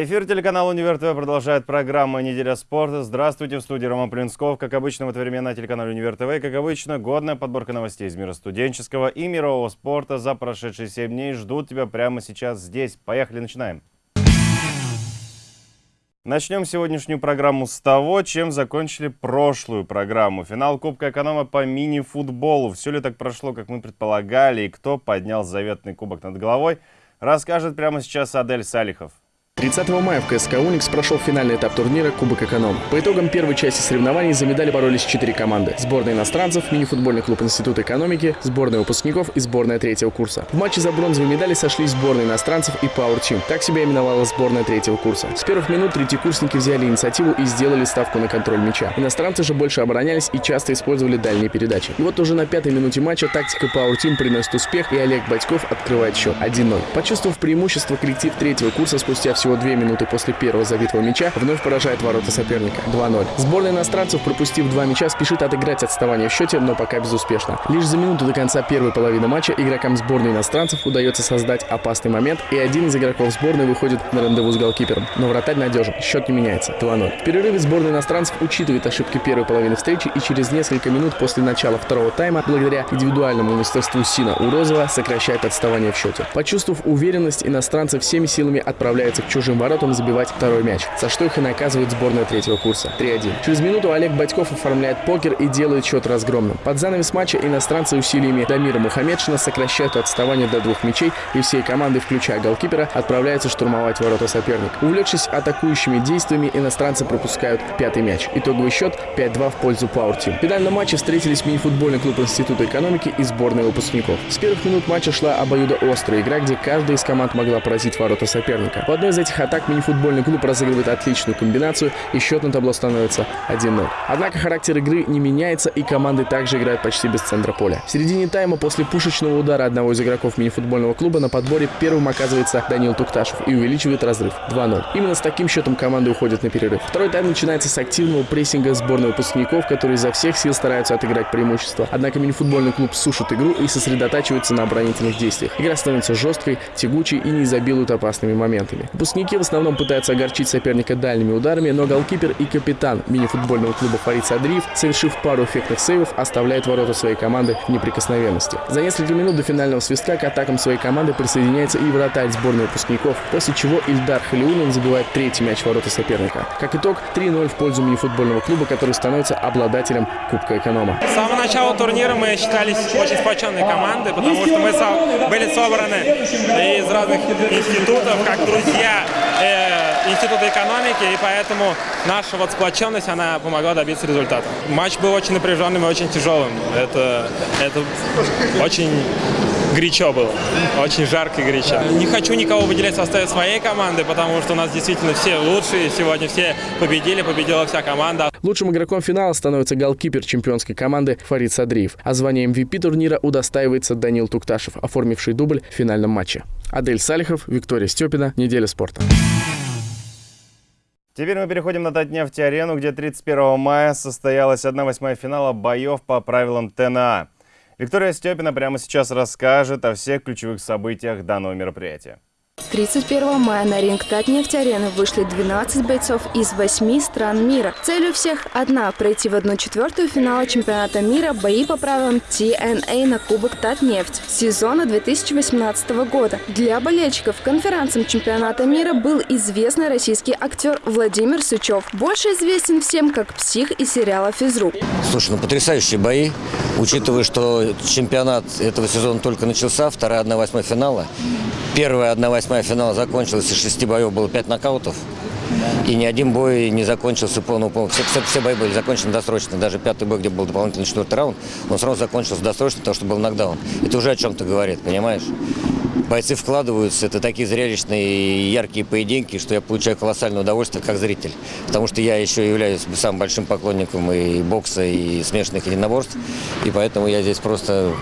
Эфир телеканала «Универ ТВ» продолжает программа «Неделя спорта». Здравствуйте, в студии Роман Плинсков. Как обычно, в это время на телеканале «Универ ТВ». Как обычно, годная подборка новостей из мира студенческого и мирового спорта за прошедшие 7 дней ждут тебя прямо сейчас здесь. Поехали, начинаем. Начнем сегодняшнюю программу с того, чем закончили прошлую программу. Финал Кубка Эконома по мини-футболу. Все ли так прошло, как мы предполагали, и кто поднял заветный кубок над головой, расскажет прямо сейчас Адель Салихов. 30 мая в КСК «Уникс» прошел финальный этап турнира Кубок Эконом. По итогам первой части соревнований за медали боролись четыре команды. Сборная иностранцев, мини-футбольный клуб Института экономики, сборная выпускников и сборная третьего курса. В матче за бронзовые медали сошлись сборная иностранцев и Power Team. Так себя именовала сборная третьего курса. С первых минут третьекурсники взяли инициативу и сделали ставку на контроль мяча. Иностранцы же больше оборонялись и часто использовали дальние передачи. И вот уже на пятой минуте матча тактика Power Team приносит успех, и Олег Батьков открывает счет 1-0. Почувствовав преимущество, коллектив третьего курса спустя всего две минуты после первого забитого мяча вновь поражает ворота соперника 2-0. Сборная иностранцев, пропустив два мяча, спешит отыграть отставание в счете, но пока безуспешно. Лишь за минуту до конца первой половины матча игрокам сборной иностранцев удается создать опасный момент, и один из игроков сборной выходит на рандеву с голкипером. Но вратарь надежен, счет не меняется 2-0. В перерыве сборная иностранцев учитывает ошибки первой половины встречи и через несколько минут после начала второго тайма, благодаря индивидуальному мастерству Сина Урозова, сокращает отставание в счете. Почувствовав уверенность, иностранцы всеми силами отправляются к чужим воротам забивать второй мяч, за что их и наказывает сборная третьего курса. 3-1. Через минуту Олег Батьков оформляет покер и делает счет разгромным. Под занавес матча иностранцы усилиями Дамира Мухаммедшина сокращают отставание до двух мячей и всей команды, включая голкипера, отправляются штурмовать ворота соперника. Увлекшись атакующими действиями, иностранцы пропускают пятый мяч. Итоговый счет 5-2 в пользу Power Team. В финальном матче встретились мини-футбольный клуб Института экономики и сборная выпускников. С первых минут матча шла обоюдоострая игра, где каждая из команд могла поразить ворота соперника. В одной из этих атак мини-футбольный футбольный клуб разыгрывает отличную комбинацию, и счет на табло становится 1-0. Однако характер игры не меняется, и команды также играют почти без центра поля. В середине тайма после пушечного удара одного из игроков мини-футбольного клуба на подборе первым оказывается Данил Тукташев и увеличивает разрыв 2-0. Именно с таким счетом команды уходят на перерыв. Второй тайм начинается с активного прессинга сборной выпускников, которые изо всех сил стараются отыграть преимущество. Однако мини-футбольный клуб сушит игру и сосредотачивается на оборонительных действиях. Игра становится жесткой, тягучей и не изобилует опасными моментами. Выпускники в основном пытаются огорчить соперника дальними ударами, но голкипер и капитан мини-футбольного клуба Фарид Садриев, совершив пару эффектных сейвов, оставляет ворота своей команды в неприкосновенности. За несколько минут до финального свистка к атакам своей команды присоединяется и вратарь сборной выпускников, после чего Ильдар Халиулин забивает третий мяч ворота соперника. Как итог, 3-0 в пользу мини-футбольного клуба, который становится обладателем Кубка Эконома. С самого начала турнира мы считались очень сплоченной командой, потому что мы были собраны из разных институтов, как друзья, э, Института экономики, и поэтому наша вот сплоченность, она помогла добиться результата. Матч был очень напряженным и очень тяжелым. Это, это очень горячо было. Очень жарко и горячо. Не хочу никого выделять в составе своей команды, потому что у нас действительно все лучшие. Сегодня все победили, победила вся команда. Лучшим игроком финала становится голкипер чемпионской команды Фарид Садриев. А звание MVP турнира удостаивается Данил Тукташев, оформивший дубль в финальном матче. Адель Салихов, Виктория Степина. Неделя спорта. Теперь мы переходим на Татнефть-арену, где 31 мая состоялась 1-8 финала боев по правилам ТНА. Виктория Степина прямо сейчас расскажет о всех ключевых событиях данного мероприятия. 31 мая на ринг Татнефть-арены вышли 12 бойцов из 8 стран мира. Цель у всех одна – пройти в одну четвертую финала чемпионата мира бои по правилам TNA на Кубок Татнефть сезона 2018 года. Для болельщиков конференцией чемпионата мира был известный российский актер Владимир Сычев. Больше известен всем как псих из сериала «Физрук». Слушай, ну потрясающие бои, учитывая, что чемпионат этого сезона только начался, вторая 1-8 финала. Первая 1-8 финала закончилась, из шести боев было пять нокаутов. И ни один бой не закончился полным полным. Все, все, все бои были закончены досрочно. Даже пятый бой, где был дополнительный четвертый раунд, он сразу закончился досрочно, потому что был нокдаун. Это уже о чем-то говорит, понимаешь? Бойцы вкладываются, это такие зрелищные яркие поединки, что я получаю колоссальное удовольствие как зритель. Потому что я еще являюсь самым большим поклонником и бокса, и смешанных единоборств. И поэтому я здесь просто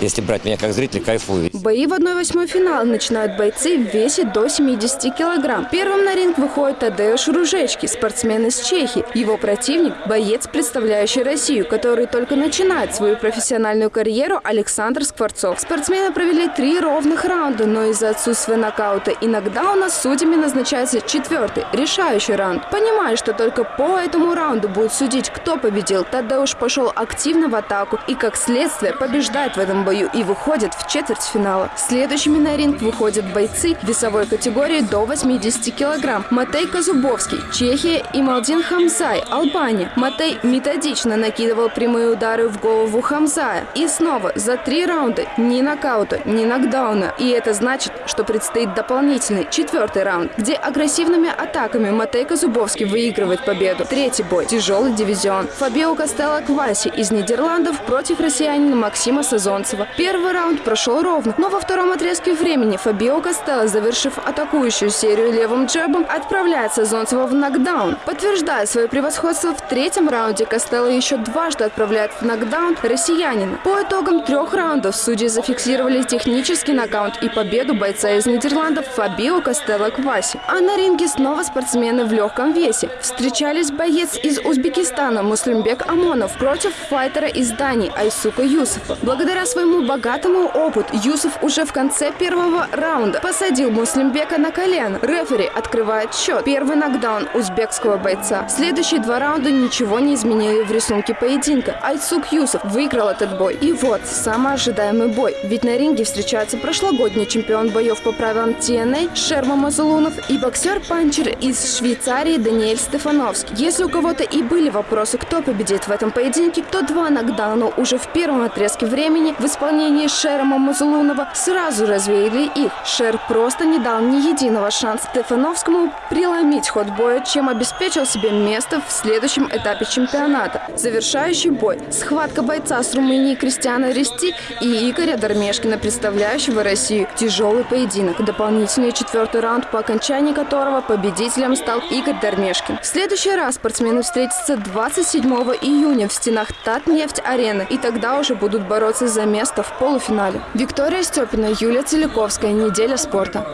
если брать меня как зритель, кайфую. Бои в 1-8 финала начинают бойцы в весе до 70 килограмм. Первым на ринг выходит Тадеуш Ружечки, спортсмен из Чехии. Его противник – боец, представляющий Россию, который только начинает свою профессиональную карьеру Александр Скворцов. Спортсмены провели три ровных раунда, но из-за отсутствия нокаута иногда у нас судьями назначается четвертый, решающий раунд. Понимая, что только по этому раунду будет судить, кто победил, Тадеуш пошел активно в атаку и, как следствие, побеждает в этом бою и выходит в четвертьфинала. Следующими на ринг выходят бойцы весовой категории до 80 килограмм. Матей Казубовский, Чехия и Малдин Хамзай, Албания. Матей методично накидывал прямые удары в голову Хамзая. И снова за три раунда ни нокаута, ни нокдауна. И это значит, что предстоит дополнительный четвертый раунд, где агрессивными атаками Матей Казубовский выигрывает победу. Третий бой – тяжелый дивизион. Фабио Костелло Кваси из Нидерландов против россиянина Максима Сазонцева. Первый раунд прошел ровно, но во втором отрезке времени Фабио Костелло, завершив атакующую серию левым джебом, отправляет Сазонцева в нокдаун. Подтверждая свое превосходство в третьем раунде, Костелло еще дважды отправляет в нокдаун россиянина. По итогам трех раундов судьи зафиксировали технический нокаут и победу бойца из Нидерландов Фабио Костелло Кваси. А на ринге снова спортсмены в легком весе. Встречались боец из Узбекистана Муслимбек Амонов против файтера из Дании Айсука Юсуфа. Благодаря своему богатому опыту Юсуф уже в конце первого раунда посадил Муслимбека на колено. Рефери открывает счет. Первый нокдаун узбекского бойца. Следующие два раунда ничего не изменили в рисунке поединка. Айсук Юсуф выиграл этот бой. И вот, самый ожидаемый бой. Ведь на ринге встречаются прошлогодний чемпион боев по правилам TNA Шерма Мазулунов и боксер-панчер из Швейцарии Даниэль Стефановский. Если у кого-то и были вопросы, кто победит в этом поединке, то два нокдауна уже в первом отрезке времени в исполнении Шерма Мазулунова сразу развеяли их. Шер просто не дал ни единого шанса Стефановскому преломить ход боя, чем обеспечил себе место в следующем этапе чемпионата. Завершающий бой – схватка бойца с Румынии Кристиана Рести и Игоря Дармешкина, представляющего Россию. Тяжелый поединок. Дополнительный четвертый раунд, по окончании которого победителем стал Игорь Дармешкин. В следующий раз спортсмены встретятся 27 июня в стенах Татнефть-арены. И тогда уже будут бороться за место в полуфинале. Виктория Степина, Юлия Целиковская. Неделя спорта.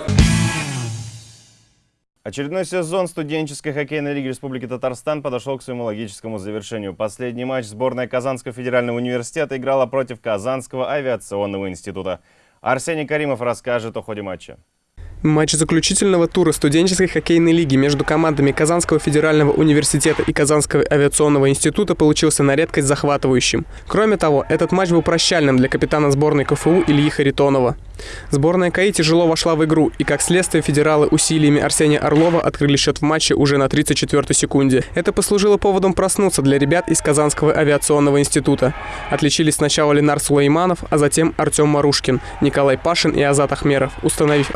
Очередной сезон студенческой хоккейной лиги Республики Татарстан подошел к своему логическому завершению. Последний матч сборная Казанского федерального университета играла против Казанского авиационного института. Арсений Каримов расскажет о ходе матча. Матч заключительного тура студенческой хоккейной лиги между командами Казанского федерального университета и Казанского авиационного института получился на редкость захватывающим. Кроме того, этот матч был прощальным для капитана сборной КФУ Ильи Харитонова. Сборная КАИ тяжело вошла в игру, и как следствие федералы усилиями Арсения Орлова открыли счет в матче уже на 34-й секунде. Это послужило поводом проснуться для ребят из Казанского авиационного института. Отличились сначала Ленар Сулейманов, а затем Артем Марушкин, Николай Пашин и Азат Ахмеров, установив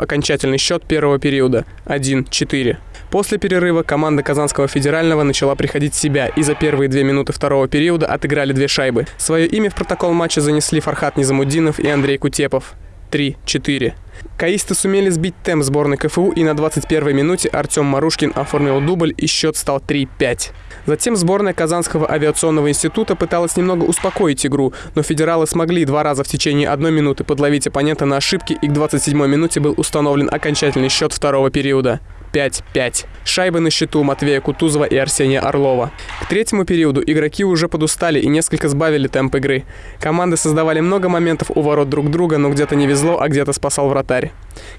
окончательный счет первого периода – 1-4. После перерыва команда Казанского федерального начала приходить в себя и за первые две минуты второго периода отыграли две шайбы. Свое имя в протокол матча занесли Фархат Низамуддинов и Андрей Кутепов. 3-4. Каисты сумели сбить темп сборной КФУ, и на 21-й минуте Артем Марушкин оформил дубль, и счет стал 3-5. Затем сборная Казанского авиационного института пыталась немного успокоить игру, но федералы смогли два раза в течение одной минуты подловить оппонента на ошибки, и к 27-й минуте был установлен окончательный счет второго периода. 5-5. Шайбы на счету Матвея Кутузова и Арсения Орлова. К третьему периоду игроки уже подустали и несколько сбавили темп игры. Команды создавали много моментов у ворот друг друга, но где-то не везло, а где-то спасал вратарь.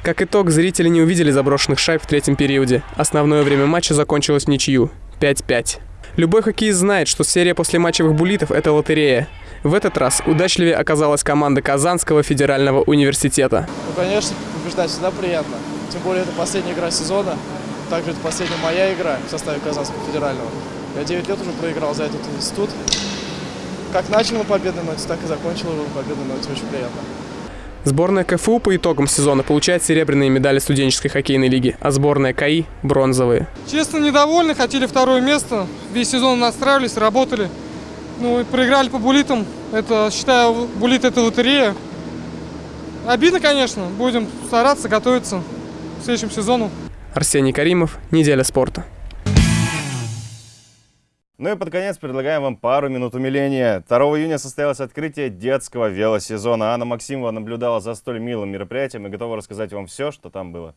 Как итог, зрители не увидели заброшенных шайб в третьем периоде. Основное время матча закончилось ничью. 5-5. Любой хоккеист знает, что серия послематчевых буллитов – это лотерея. В этот раз удачливее оказалась команда Казанского федерального университета. Ну, конечно, побеждать всегда приятно. Тем более, это последняя игра сезона. Также это последняя моя игра в составе Казанского федерального. Я 9 лет уже проиграл за этот институт. Как начал на победной ноте, так и закончил его на победной ноте. Очень приятно. Сборная КФУ по итогам сезона получает серебряные медали студенческой хоккейной лиги, а сборная КАИ – бронзовые. Честно, недовольны, хотели второе место. Весь сезон настраивались, работали. Ну и проиграли по булитам. Это, считаю, булит – это лотерея. Обидно, конечно. Будем стараться, готовиться к следующему сезону. Арсений Каримов, «Неделя спорта». Ну и под конец предлагаем вам пару минут умиления. 2 июня состоялось открытие детского велосезона. Анна Максимова наблюдала за столь милым мероприятием и готова рассказать вам все, что там было.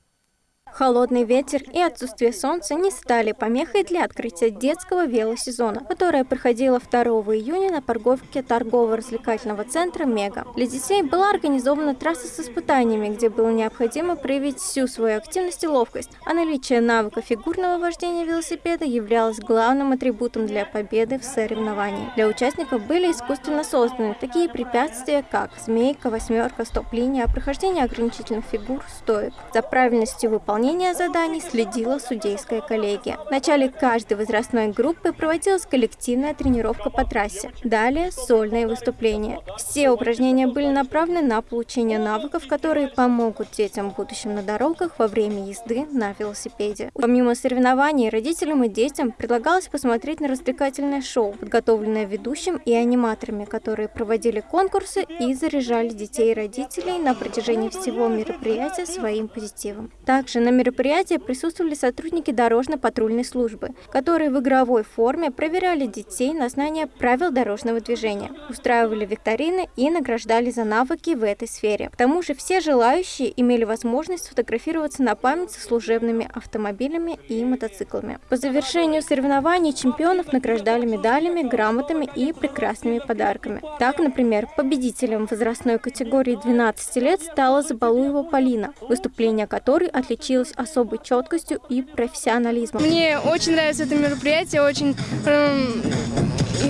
Холодный ветер и отсутствие солнца не стали помехой для открытия детского велосезона, которое проходило 2 июня на парковке торгово-развлекательного центра «Мега». Для детей была организована трасса с испытаниями, где было необходимо проявить всю свою активность и ловкость, а наличие навыка фигурного вождения велосипеда являлось главным атрибутом для победы в соревновании. Для участников были искусственно созданы такие препятствия, как змейка, восьмерка, стоп-линия, прохождение ограничительных фигур, стоек. За правильностью выполнения выполнения заданий следила судейская коллегия. В начале каждой возрастной группы проводилась коллективная тренировка по трассе. Далее сольные выступления. Все упражнения были направлены на получение навыков, которые помогут детям в будущем на дорогах во время езды на велосипеде. Помимо соревнований, родителям и детям предлагалось посмотреть на развлекательное шоу, подготовленное ведущим и аниматорами, которые проводили конкурсы и заряжали детей и родителей на протяжении всего мероприятия своим позитивом. Также на мероприятии присутствовали сотрудники дорожно-патрульной службы, которые в игровой форме проверяли детей на знание правил дорожного движения, устраивали викторины и награждали за навыки в этой сфере. К тому же все желающие имели возможность сфотографироваться на память со служебными автомобилями и мотоциклами. По завершению соревнований чемпионов награждали медалями, грамотами и прекрасными подарками. Так, например, победителем возрастной категории 12 лет стала Забалуева Полина, выступление которой отличилось отличалась особой четкостью и профессионализмом. Мне очень нравится это мероприятие, очень эм,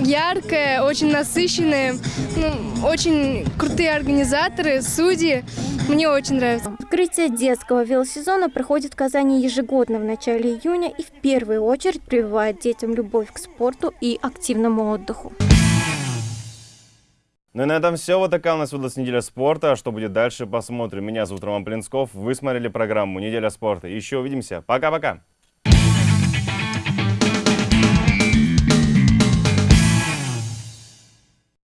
яркое, очень насыщенное, ну, очень крутые организаторы, судьи. Мне очень нравится. Открытие детского велосезона проходит в Казани ежегодно в начале июня и в первую очередь прививает детям любовь к спорту и активному отдыху. Ну и на этом все. Вот такая у нас выдалась неделя спорта. Что будет дальше, посмотрим. Меня зовут Роман Плинсков. Вы смотрели программу «Неделя спорта». Еще увидимся. Пока-пока.